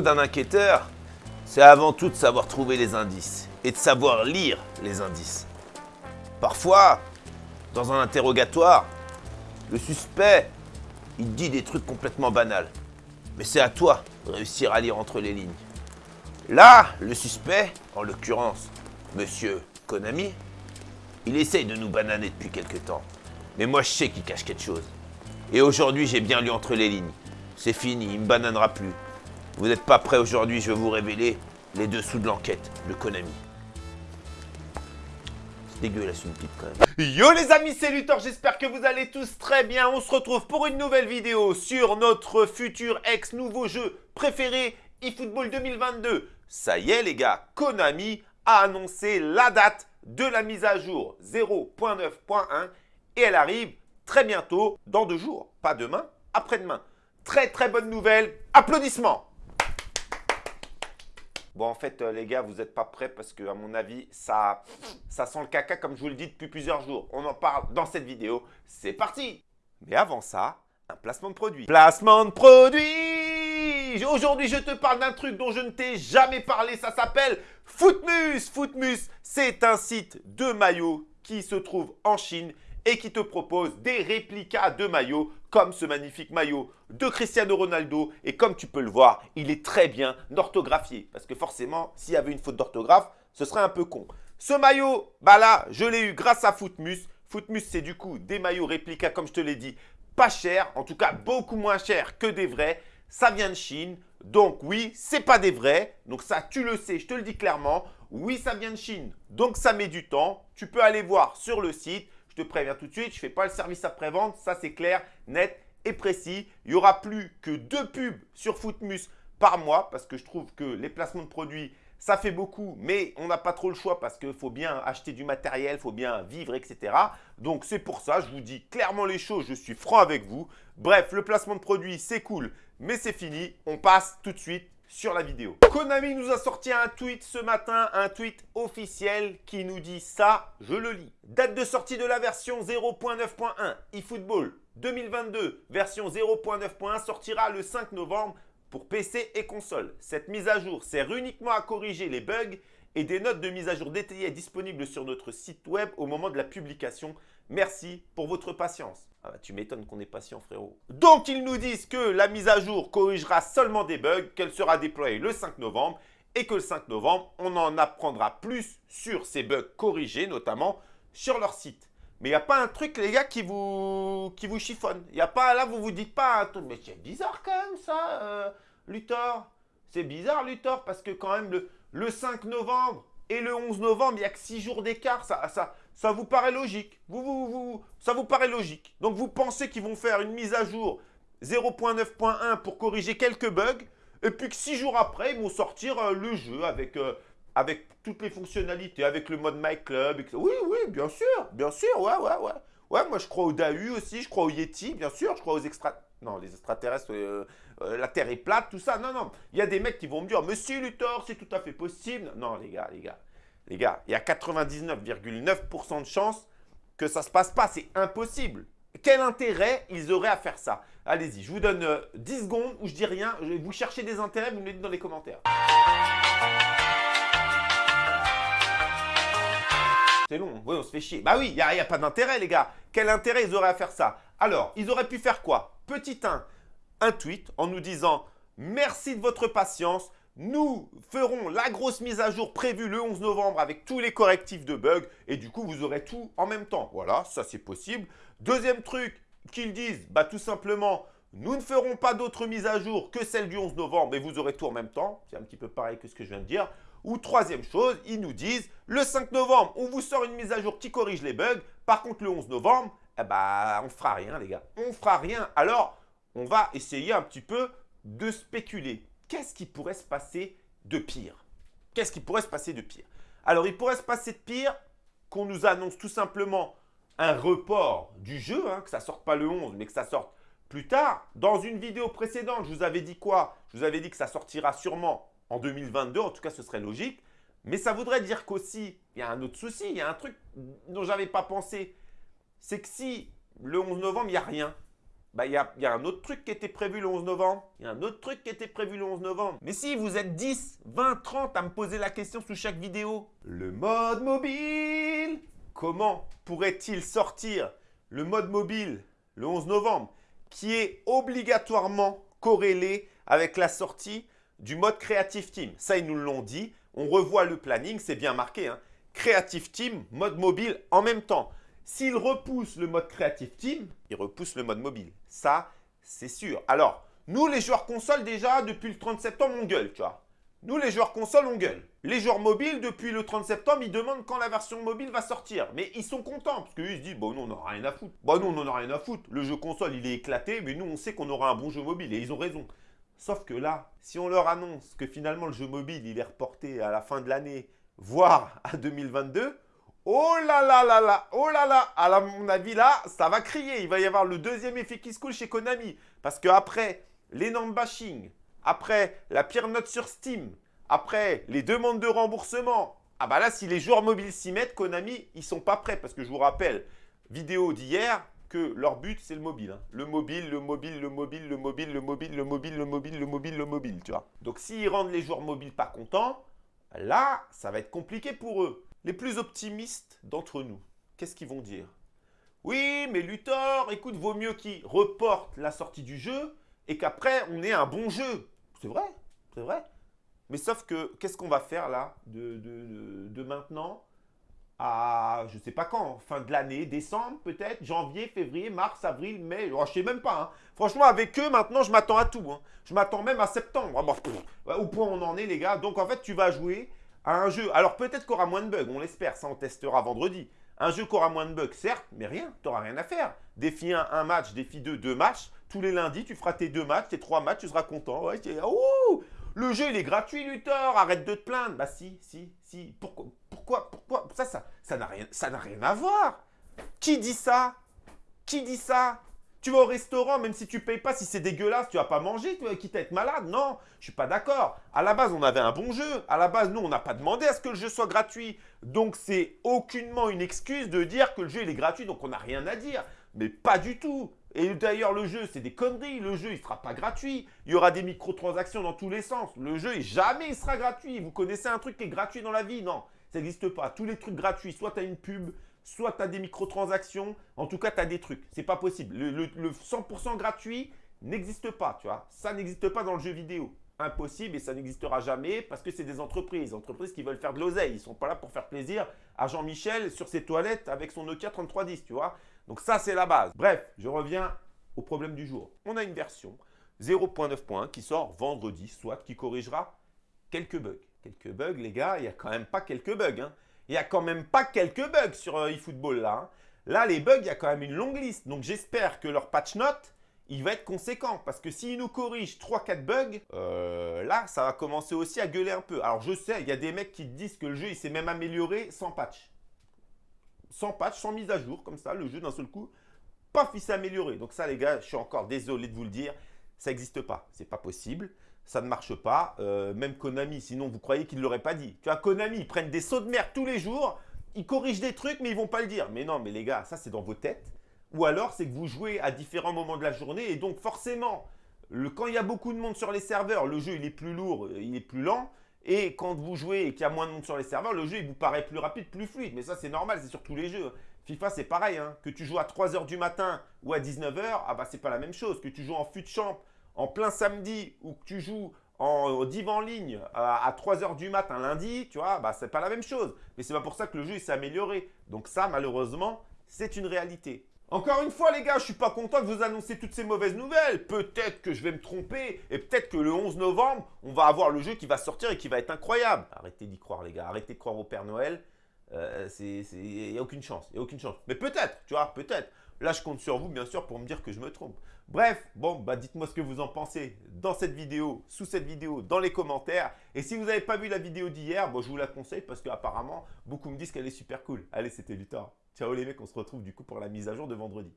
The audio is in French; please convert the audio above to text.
d'un enquêteur, c'est avant tout de savoir trouver les indices et de savoir lire les indices. Parfois, dans un interrogatoire, le suspect, il dit des trucs complètement banals. Mais c'est à toi de réussir à lire entre les lignes. Là, le suspect, en l'occurrence, Monsieur Konami, il essaye de nous bananer depuis quelque temps. Mais moi, je sais qu'il cache quelque chose. Et aujourd'hui, j'ai bien lu entre les lignes. C'est fini, il me bananera plus. Vous n'êtes pas prêts aujourd'hui, je vais vous révéler les dessous de l'enquête de Konami. C'est dégueulasse une pipe quand même. Yo les amis, c'est Luthor, j'espère que vous allez tous très bien. On se retrouve pour une nouvelle vidéo sur notre futur ex-nouveau jeu préféré, eFootball 2022. Ça y est les gars, Konami a annoncé la date de la mise à jour 0.9.1 et elle arrive très bientôt, dans deux jours, pas demain, après-demain. Très très bonne nouvelle, applaudissements Bon, en fait, euh, les gars, vous n'êtes pas prêts parce que, à mon avis, ça, ça sent le caca comme je vous le dis depuis plusieurs jours. On en parle dans cette vidéo. C'est parti Mais avant ça, un placement de produit. Placement de produit Aujourd'hui, je te parle d'un truc dont je ne t'ai jamais parlé. Ça s'appelle Footmus Footmus, c'est un site de maillots qui se trouve en Chine et qui te propose des réplicas de maillots comme ce magnifique maillot de Cristiano Ronaldo. Et comme tu peux le voir, il est très bien orthographié. Parce que forcément, s'il y avait une faute d'orthographe, ce serait un peu con. Ce maillot, bah là, je l'ai eu grâce à Footmus. Footmus, c'est du coup des maillots réplicas, comme je te l'ai dit, pas cher, en tout cas beaucoup moins cher que des vrais. Ça vient de Chine, donc oui, c'est pas des vrais. Donc ça, tu le sais, je te le dis clairement. Oui, ça vient de Chine, donc ça met du temps. Tu peux aller voir sur le site. Je te préviens tout de suite, je ne fais pas le service après-vente. Ça, c'est clair, net et précis. Il n'y aura plus que deux pubs sur Footmus par mois parce que je trouve que les placements de produits, ça fait beaucoup, mais on n'a pas trop le choix parce qu'il faut bien acheter du matériel, faut bien vivre, etc. Donc, c'est pour ça, je vous dis clairement les choses, je suis franc avec vous. Bref, le placement de produits, c'est cool, mais c'est fini. On passe tout de suite sur la vidéo. Konami nous a sorti un tweet ce matin, un tweet officiel qui nous dit ça, je le lis. Date de sortie de la version 0.9.1 eFootball 2022, version 0.9.1 sortira le 5 novembre pour PC et console. Cette mise à jour sert uniquement à corriger les bugs et des notes de mise à jour détaillées disponibles sur notre site web au moment de la publication. Merci pour votre patience. Ah bah, tu m'étonnes qu'on est patient, frérot. Donc, ils nous disent que la mise à jour corrigera seulement des bugs, qu'elle sera déployée le 5 novembre et que le 5 novembre, on en apprendra plus sur ces bugs corrigés, notamment sur leur site. Mais il n'y a pas un truc, les gars, qui vous, qui vous chiffonne. Il a pas, là, vous vous dites pas un. Mais c'est bizarre quand même, ça, euh, Luthor. C'est bizarre, Luthor, parce que quand même, le, le 5 novembre et le 11 novembre, il n'y a que 6 jours d'écart. Ça, ça, ça vous paraît logique. Vous, vous, vous, ça vous paraît logique. Donc, vous pensez qu'ils vont faire une mise à jour 0.9.1 pour corriger quelques bugs. Et puis que 6 jours après, ils vont sortir euh, le jeu avec, euh, avec toutes les fonctionnalités, avec le mode My Club. Oui, oui, bien sûr, bien sûr, ouais, ouais, ouais. Ouais, moi je crois au Dahu aussi, je crois au Yeti, bien sûr, je crois aux extra... Non, les extraterrestres, euh, la Terre est plate, tout ça. Non, non, il y a des mecs qui vont me dire, Monsieur Luthor, c'est tout à fait possible. Non, les gars, les gars. Les gars, il y a 99,9% de chances que ça ne se passe pas. C'est impossible. Quel intérêt ils auraient à faire ça? Allez-y, je vous donne 10 euh, secondes où je dis rien. Vous cherchez des intérêts, vous me les dites dans les commentaires. C'est long, oui, on se fait chier. Bah oui, il n'y a, pas d'intérêt, les gars. Quel intérêt ils auraient à faire ça? Alors, ils auraient pu faire quoi? Petit 1, un tweet en nous disant « Merci de votre patience, nous ferons la grosse mise à jour prévue le 11 novembre avec tous les correctifs de bugs et du coup, vous aurez tout en même temps. Voilà, ça c'est possible. Deuxième truc qu'ils disent, bah tout simplement, nous ne ferons pas d'autres mises à jour que celle du 11 novembre, mais vous aurez tout en même temps. C'est un petit peu pareil que ce que je viens de dire. Ou troisième chose, ils nous disent, le 5 novembre, on vous sort une mise à jour qui corrige les bugs. Par contre, le 11 novembre, eh bah, on fera rien, les gars. On fera rien. Alors, on va essayer un petit peu de spéculer qu'est-ce qui pourrait se passer de pire? Qu'est-ce qui pourrait se passer de pire? Alors, il pourrait se passer de pire qu'on nous annonce tout simplement un report du jeu, hein, que ça sorte pas le 11, mais que ça sorte plus tard. Dans une vidéo précédente, je vous avais dit quoi? Je vous avais dit que ça sortira sûrement en 2022, en tout cas ce serait logique. Mais ça voudrait dire qu'aussi, il y a un autre souci, il y a un truc dont je n'avais pas pensé. C'est que si le 11 novembre, il n'y a rien, bah, il y a, un autre truc qui était prévu le 11 novembre. Il y a un autre truc qui était prévu le 11 novembre. Mais si vous êtes 10, 20, 30 à me poser la question sous chaque vidéo. Le mode mobile Comment pourrait-il sortir le mode mobile le 11 novembre qui est obligatoirement corrélé avec la sortie du mode Creative Team? Ça, ils nous l'ont dit. On revoit le planning, c'est bien marqué. Hein. Creative Team, mode mobile en même temps. S'il repousse le mode Creative Team, il repousse le mode mobile. Ça, c'est sûr. Alors, nous, les joueurs console, déjà, depuis le 30 septembre, on gueule, tu vois. Nous, les joueurs console, on gueule. Les joueurs mobiles, depuis le 30 septembre, ils demandent quand la version mobile va sortir. Mais ils sont contents, parce qu'ils se disent, bon, nous, on n'en rien à foutre. Bon, nous, on n'en a rien à foutre. Le jeu console, il est éclaté, mais nous, on sait qu'on aura un bon jeu mobile. Et ils ont raison. Sauf que là, si on leur annonce que finalement, le jeu mobile, il est reporté à la fin de l'année, voire à 2022, Oh là là là là, oh là là, à mon avis là, ça va crier. Il va y avoir le deuxième effet qui se coule chez Konami. Parce qu'après l'énorme bashing, après la pire note sur Steam, après les demandes de remboursement, ah bah là si les joueurs mobiles s'y mettent, Konami, ils sont pas prêts. Parce que je vous rappelle, vidéo d'hier, que leur but c'est le mobile. Hein. Le mobile, le mobile, le mobile, le mobile, le mobile, le mobile, le mobile, le mobile, le mobile, tu vois. Donc s'ils rendent les joueurs mobiles pas contents, là, ça va être compliqué pour eux. Les plus optimistes d'entre nous, qu'est-ce qu'ils vont dire? Oui, mais Luthor, écoute, vaut mieux qu'il reporte la sortie du jeu et qu'après, on ait un bon jeu. C'est vrai, c'est vrai. Mais sauf que, qu'est-ce qu'on va faire là, de, de, maintenant à, je sais pas quand, fin de l'année, décembre peut-être, janvier, février, mars, avril, mai, oh, je sais même pas. Hein. Franchement, avec eux, maintenant, je m'attends à tout. Hein. Je m'attends même à septembre. Ah, au point où on en est, les gars. Donc, en fait, tu vas jouer à un jeu. Alors peut-être qu'il aura moins de bugs, on l'espère, ça on testera vendredi. Un jeu qui aura moins de bugs, certes, mais rien, tu n'auras rien à faire. Défi 1, un match, défi 2, deux matchs. Tous les lundis, tu feras tes deux matchs, tes trois matchs, tu seras content. Ouais, oh, le jeu, il est gratuit, Luthor, arrête de te plaindre. Bah si, si, si. Pourquoi, pourquoi, pourquoi? Ça, ça, ça n'a rien, ça rien à voir. Qui dit ça? Qui dit ça? Tu vas au restaurant, même si tu payes pas, si c'est dégueulasse, tu vas pas manger, tu vas quitte à être malade. Non, je suis pas d'accord. À la base, on avait un bon jeu. À la base, nous, on n'a pas demandé à ce que le jeu soit gratuit. Donc, c'est aucunement une excuse de dire que le jeu, il est gratuit, donc on n'a rien à dire. Mais pas du tout. Et d'ailleurs, le jeu, c'est des conneries. Le jeu, il ne sera pas gratuit. Il y aura des microtransactions dans tous les sens. Le jeu, jamais il sera gratuit. Vous connaissez un truc qui est gratuit dans la vie? Non, ça n'existe pas. Tous les trucs gratuits, soit tu as une pub, soit tu as des microtransactions, en tout cas, tu as des trucs. C'est pas possible. Le, 100% gratuit n'existe pas, tu vois. Ça n'existe pas dans le jeu vidéo. Impossible et ça n'existera jamais parce que c'est des entreprises. Entreprises qui veulent faire de l'oseille. Ils sont pas là pour faire plaisir à Jean-Michel sur ses toilettes avec son Nokia 3310, tu vois. Donc ça, c'est la base. Bref, je reviens au problème du jour. On a une version 0.9.1 qui sort vendredi, soit qui corrigera quelques bugs. Quelques bugs, les gars, il n'y a quand même pas quelques bugs. Hein il n'y a quand même pas quelques bugs sur euh, eFootball là. Hein. Là, les bugs, il y a quand même une longue liste. Donc, j'espère que leur patch note, il va être conséquent. Parce que s'ils nous corrigent 3-4 bugs, euh, là, ça va commencer aussi à gueuler un peu. Alors, je sais, il y a des mecs qui disent que le jeu, il s'est même amélioré sans patch. Sans patch, sans mise à jour, comme ça, le jeu d'un seul coup, paf, il s'est amélioré. Donc ça, les gars, je suis encore désolé de vous le dire, ça n'existe pas. C'est pas possible ça ne marche pas. Euh, même Konami, sinon vous croyez qu'ils ne l'auraient pas dit. Tu vois, Konami, ils prennent des sauts de merde tous les jours, ils corrigent des trucs, mais ils vont pas le dire. Mais non, mais les gars, ça c'est dans vos têtes. Ou alors, c'est que vous jouez à différents moments de la journée, et donc forcément, le, quand il y a beaucoup de monde sur les serveurs, le jeu il est plus lourd, il est plus lent. Et quand vous jouez et qu'il y a moins de monde sur les serveurs, le jeu il vous paraît plus rapide, plus fluide. Mais ça c'est normal, c'est sur tous les jeux. FIFA c'est pareil, hein. que tu joues à 3h du matin ou à 19h, ah bah c'est pas la même chose. Que tu joues en fut champ en plein samedi ou que tu joues en divan en ligne à, 3h du matin lundi, tu vois, bah, c'est pas la même chose. Mais c'est pas pour ça que le jeu s'est amélioré. Donc ça, malheureusement, c'est une réalité. Encore une fois, les gars, je suis pas content de vous annoncer toutes ces mauvaises nouvelles. Peut-être que je vais me tromper et peut-être que le 11 novembre, on va avoir le jeu qui va sortir et qui va être incroyable. Arrêtez d'y croire, les gars. Arrêtez de croire au Père Noël. Euh, il n'y a aucune chance. Il a aucune chance. Mais peut-être, tu vois, peut-être. Là, je compte sur vous, bien sûr, pour me dire que je me trompe. Bref, bon, bah dites-moi ce que vous en pensez dans cette vidéo, sous cette vidéo, dans les commentaires. Et si vous n'avez pas vu la vidéo d'hier, bon, je vous la conseille parce qu'apparemment, beaucoup me disent qu'elle est super cool. Allez, c'était Luthor. Ciao les mecs, on se retrouve du coup pour la mise à jour de vendredi.